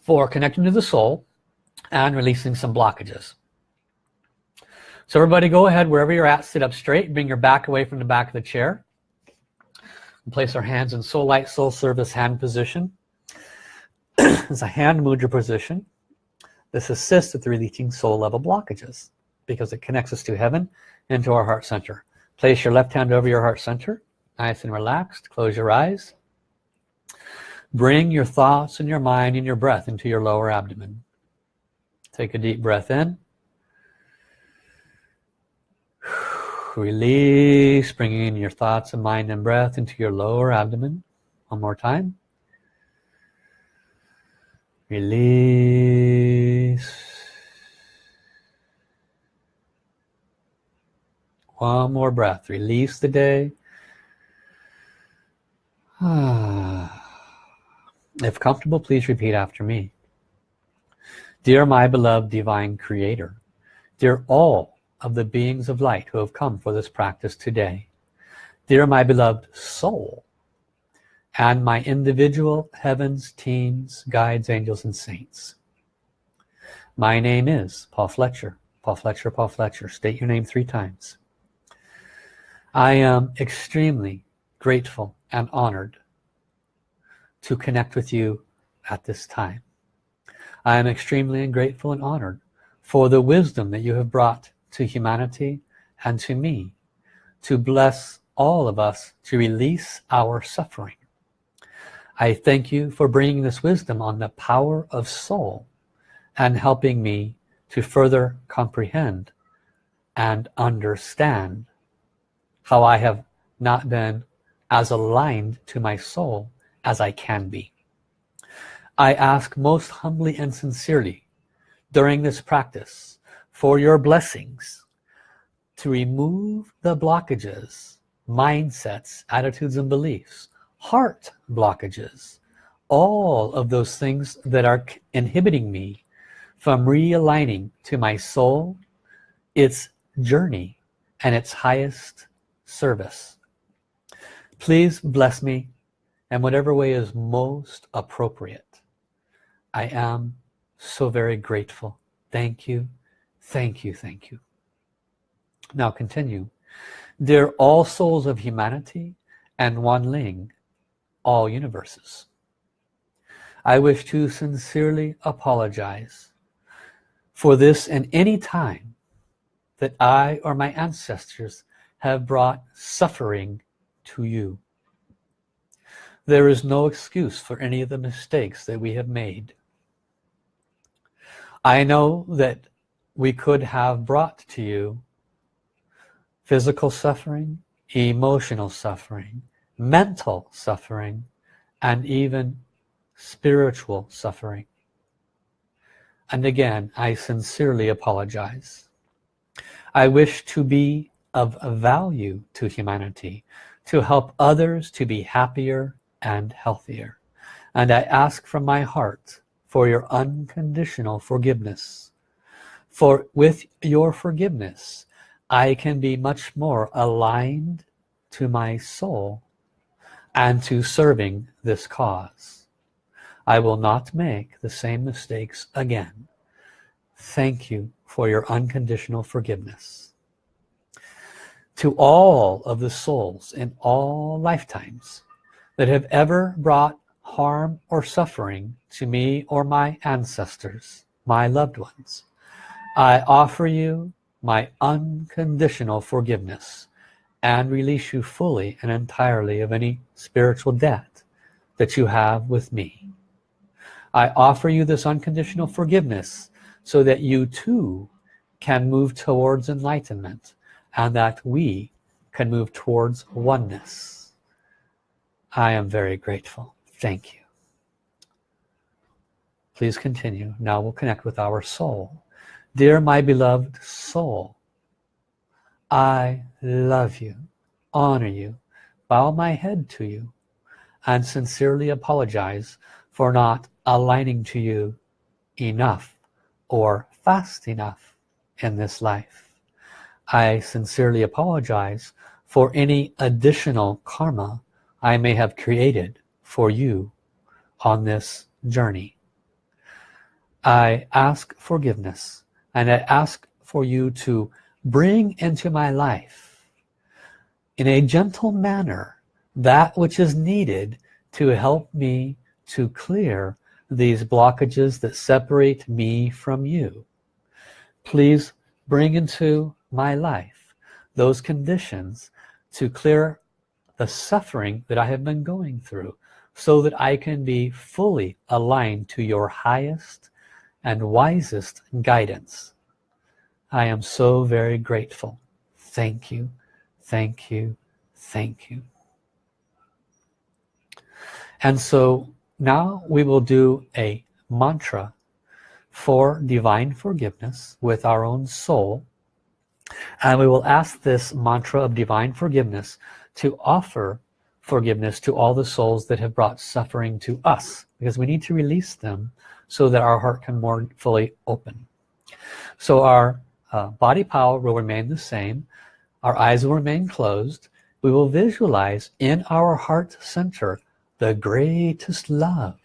for connecting to the soul and releasing some blockages. So everybody go ahead wherever you're at sit up straight bring your back away from the back of the chair. And place our hands in soul light soul service hand position. It's a hand mudra position. This assists with releasing soul level blockages because it connects us to heaven and to our heart center. Place your left hand over your heart center nice and relaxed. Close your eyes. Bring your thoughts and your mind and your breath into your lower abdomen take a deep breath in. Release bringing in your thoughts and mind and breath into your lower abdomen one more time. Release. One more breath. Release the day. If comfortable please repeat after me dear my beloved divine creator dear all of the beings of light who have come for this practice today dear my beloved soul and my individual heavens teams guides angels and saints. My name is Paul Fletcher Paul Fletcher Paul Fletcher. State your name three times. I am extremely grateful and honored to connect with you at this time I am extremely grateful and honored for the wisdom that you have brought to humanity and to me to bless all of us to release our suffering. I thank you for bringing this wisdom on the power of soul and helping me to further comprehend and understand how I have not been as aligned to my soul as I can be I ask most humbly and sincerely during this practice for your blessings to remove the blockages mindsets attitudes and beliefs heart blockages all of those things that are inhibiting me from realigning to my soul its journey and its highest service. Please bless me in whatever way is most appropriate I am so very grateful. Thank you. Thank you. Thank you. Now continue. They're all souls of humanity and one ling all universes. I wish to sincerely apologize for this and any time that I or my ancestors have brought suffering to you. There is no excuse for any of the mistakes that we have made I know that we could have brought to you physical suffering emotional suffering mental suffering and even spiritual suffering. And again I sincerely apologize. I wish to be of value to humanity to help others to be happier and healthier. And I ask from my heart for your unconditional forgiveness. For with your forgiveness I can be much more aligned to my soul and to serving this cause. I will not make the same mistakes again. Thank you for your unconditional forgiveness. To all of the souls in all lifetimes that have ever brought harm or suffering to me or my ancestors, my loved ones, I offer you my unconditional forgiveness and release you fully and entirely of any spiritual debt that you have with me. I offer you this unconditional forgiveness so that you too can move towards enlightenment and that we can move towards oneness. I am very grateful. Thank you. Please continue. Now we'll connect with our soul. Dear my beloved soul, I love you, honor you, bow my head to you, and sincerely apologize for not aligning to you enough or fast enough in this life. I sincerely apologize for any additional karma I may have created for you on this journey. I ask forgiveness and I ask for you to bring into my life in a gentle manner that which is needed to help me to clear these blockages that separate me from you please bring into my life those conditions to clear the suffering that I have been going through so that I can be fully aligned to your highest and wisest guidance. I am so very grateful. Thank you thank you thank you. And so now we will do a mantra for divine forgiveness with our own soul. And we will ask this mantra of divine forgiveness to offer forgiveness to all the souls that have brought suffering to us because we need to release them so that our heart can more fully open. So our uh, body power will remain the same. Our eyes will remain closed. We will visualize in our heart center the greatest love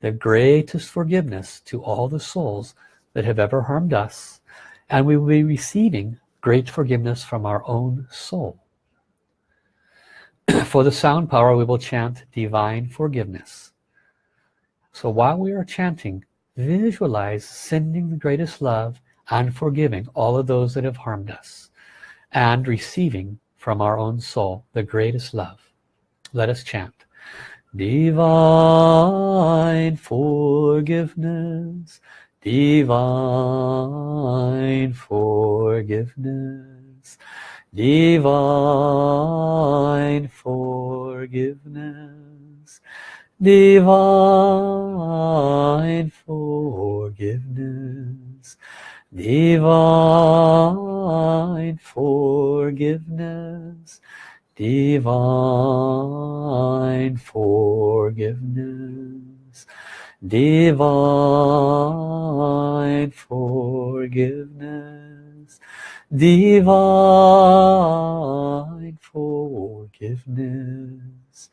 the greatest forgiveness to all the souls that have ever harmed us. And we will be receiving great forgiveness from our own soul for the sound power we will chant divine forgiveness. So while we are chanting visualize sending the greatest love and forgiving all of those that have harmed us and receiving from our own soul the greatest love. Let us chant. Divine forgiveness. Divine forgiveness divine forgiveness. Divine forgiveness. Divine forgiveness. Divine forgiveness. Divine forgiveness divine forgiveness.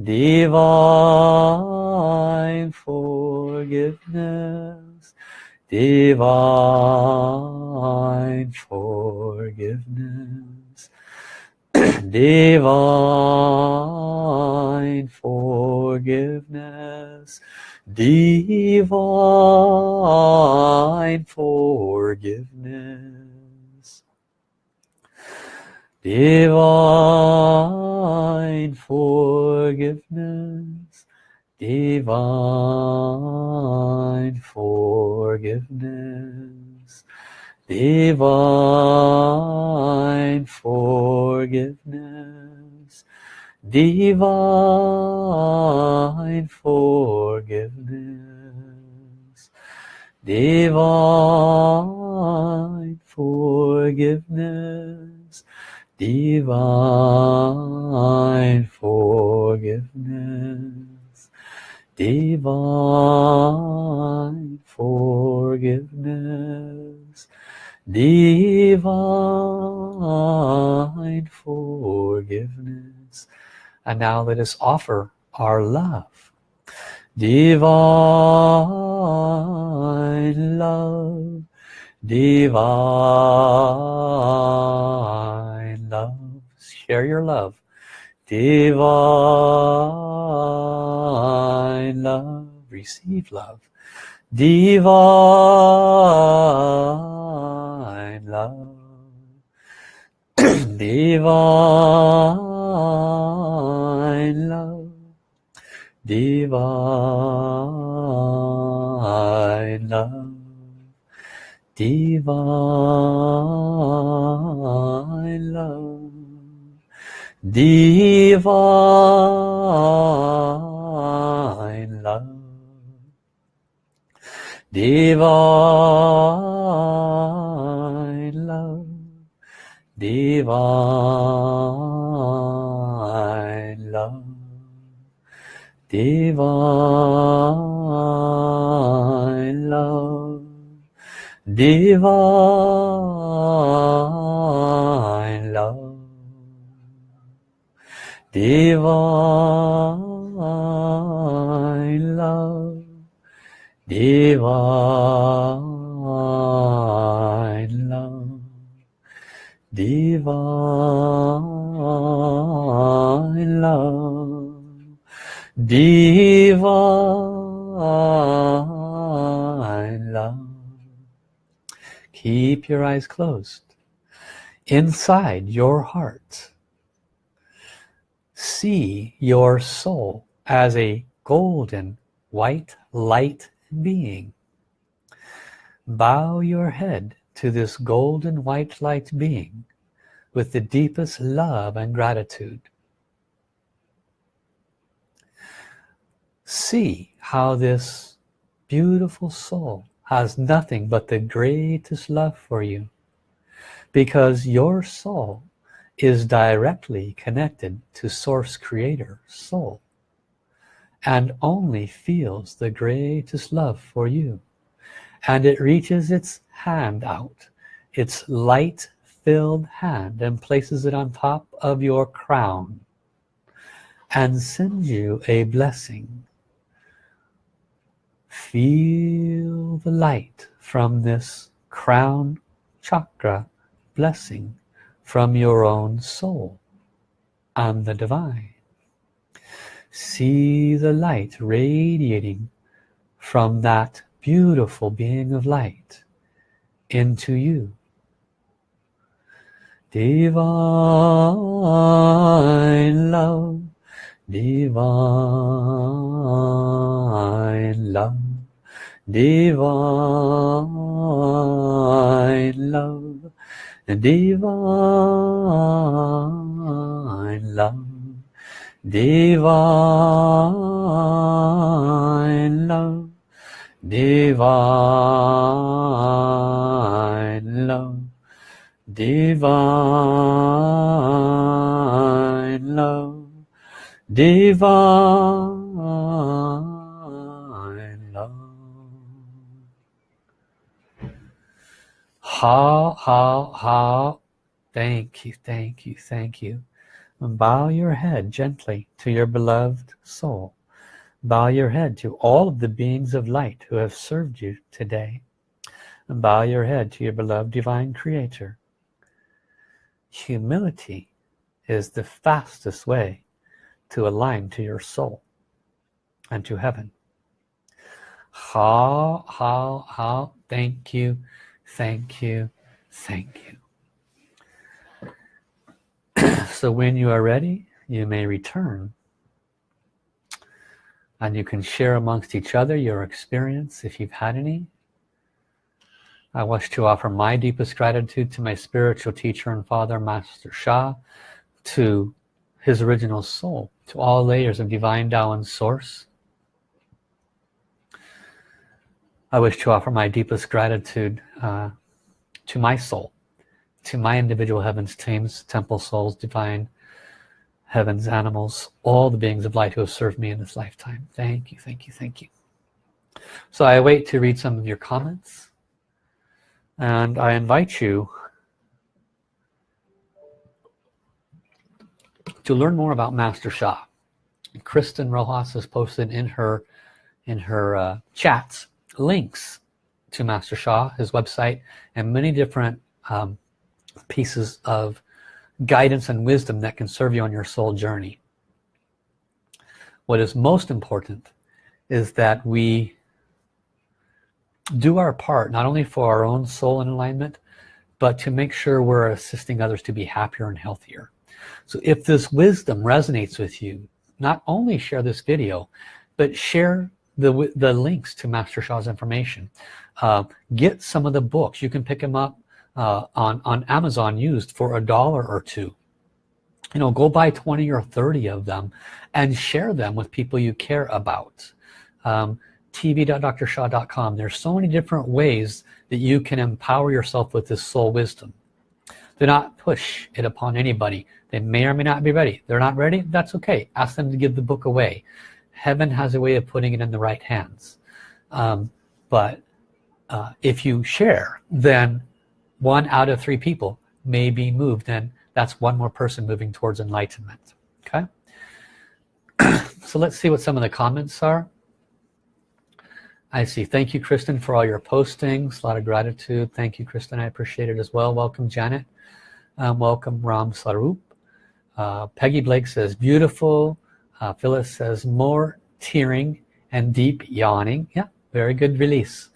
Divine forgiveness. Divine forgiveness. Divine forgiveness. Divine forgiveness divine forgiveness. Divine forgiveness. Divine forgiveness. Divine forgiveness. Divine forgiveness divine forgiveness. Divine forgiveness. Divine forgiveness. And now let us offer our love. Divine love. Divine love share your love. Divine love. Receive love. Divine love. Divine love. Divine love divine love. Divine love. Divine love. Divine love. Divine love divine love. Divine love. Divine love. Divine love. Divine love keep your eyes closed. Inside your heart see your soul as a golden white light being. Bow your head to this golden white light being with the deepest love and gratitude. See how this beautiful soul has nothing but the greatest love for you because your soul is directly connected to source creator soul and only feels the greatest love for you and it reaches its hand out its light filled hand and places it on top of your crown and sends you a blessing feel the light from this crown chakra blessing from your own soul and the divine. See the light radiating from that beautiful being of light into you. Divine love divine love divine love. Divine love. Divine love. Divine love. Divine love. Divine hao hao hao? Thank you thank you thank you. Bow your head gently to your beloved soul. Bow your head to all of the beings of light who have served you today. Bow your head to your beloved divine creator. Humility is the fastest way to align to your soul and to heaven. Hao hao hao? Thank you thank you. Thank you. So when you are ready you may return. And you can share amongst each other your experience if you've had any. I wish to offer my deepest gratitude to my spiritual teacher and father Master Sha to his original soul to all layers of divine Tao and source I wish to offer my deepest gratitude uh, to my soul to my individual heavens teams temple souls divine heavens animals all the beings of light who have served me in this lifetime. Thank you thank you thank you. So I wait to read some of your comments and I invite you to learn more about Master Sha Kristen Rojas has posted in her in her uh, chats links to Master Sha, his website, and many different um, pieces of guidance and wisdom that can serve you on your soul journey. What is most important is that we do our part not only for our own soul and alignment but to make sure we're assisting others to be happier and healthier so if this wisdom resonates with you not only share this video but share the the links to Master Sha's information. Uh, get some of the books. You can pick them up uh, on on Amazon used for a dollar or two. You know go buy 20 or 30 of them and share them with people you care about. Um, tv.drsha.com there's so many different ways that you can empower yourself with this soul wisdom. Do not push it upon anybody. They may or may not be ready. They're not ready? That's okay. Ask them to give the book away heaven has a way of putting it in the right hands. Um, but uh, if you share then one out of three people may be moved and that's one more person moving towards enlightenment. Okay? So let's see what some of the comments are. I see. Thank you Kristen for all your postings. A lot of gratitude. Thank you Kristen. I appreciate it as well. Welcome Janet. Um, welcome Ram Sarup. Uh, Peggy Blake says beautiful uh, Phyllis says more tearing and deep yawning. Yeah very good release.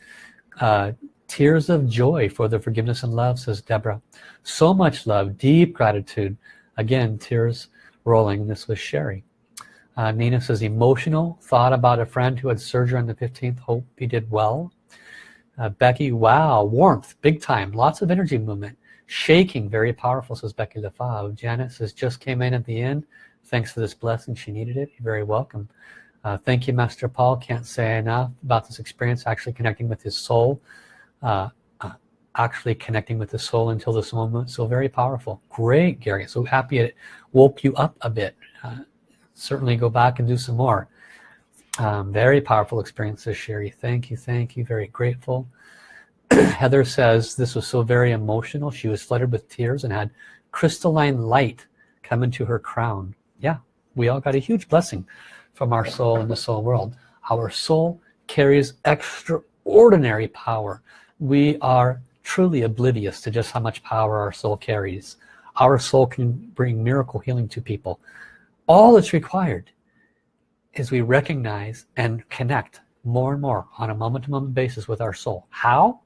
Uh, tears of joy for the forgiveness and love says Deborah. So much love deep gratitude. Again tears rolling. This was Sherry. Uh, Nina says emotional thought about a friend who had surgery on the 15th hope he did well. Uh, Becky wow warmth big time lots of energy movement shaking very powerful says Becky Lefave Janet says just came in at the end thanks for this blessing. She needed it. You're very welcome. Uh, thank you Master Paul. Can't say enough about this experience actually connecting with his soul uh, uh, actually connecting with the soul until this moment. So very powerful. Great Gary. So happy it woke you up a bit. Uh, certainly go back and do some more. Um, very powerful experiences Sherry. Thank you thank you. Very grateful. Heather says this was so very emotional. She was flooded with tears and had crystalline light come into her crown yeah we all got a huge blessing from our soul in the soul world. Our soul carries extraordinary power. We are truly oblivious to just how much power our soul carries. Our soul can bring miracle healing to people. All that's required is we recognize and connect more and more on a moment-to-moment -moment basis with our soul. How?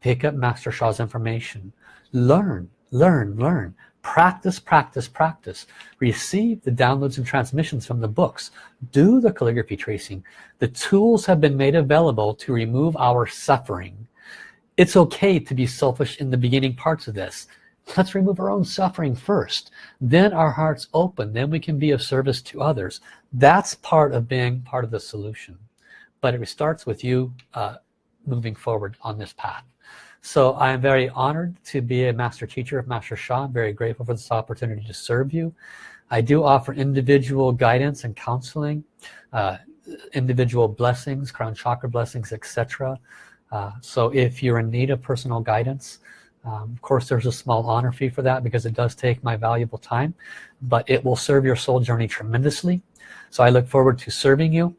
Pick up master Sha's information. Learn learn learn practice practice practice. Receive the downloads and transmissions from the books. Do the calligraphy tracing. The tools have been made available to remove our suffering. It's okay to be selfish in the beginning parts of this. Let's remove our own suffering first. Then our hearts open. Then we can be of service to others. That's part of being part of the solution. But it starts with you uh, moving forward on this path so I am very honored to be a master teacher of Master Sha I'm very grateful for this opportunity to serve you. I do offer individual guidance and counseling uh, individual blessings crown chakra blessings etc uh, so if you're in need of personal guidance um, of course there's a small honor fee for that because it does take my valuable time but it will serve your soul journey tremendously. So I look forward to serving you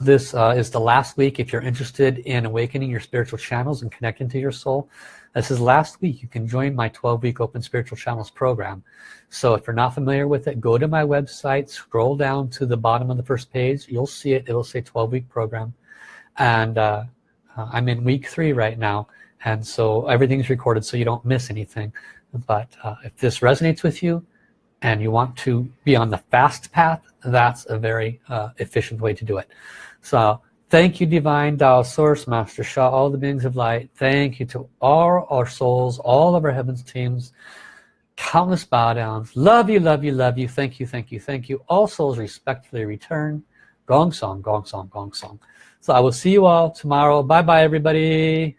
this uh, is the last week if you're interested in awakening your spiritual channels and connecting to your soul. This is last week. You can join my 12-week open spiritual channels program. So if you're not familiar with it go to my website scroll down to the bottom of the first page. You'll see it. It'll say 12-week program. And uh, uh, I'm in week three right now. And so everything's recorded so you don't miss anything. But uh, if this resonates with you and you want to be on the fast path that's a very uh, efficient way to do it. So thank you divine Tao source master Sha all the beings of light. Thank you to all our souls all of our heavens teams countless bow downs. Love you love you love you. Thank you thank you thank you. All souls respectfully return. Gong song gong song gong song. So I will see you all tomorrow. Bye bye everybody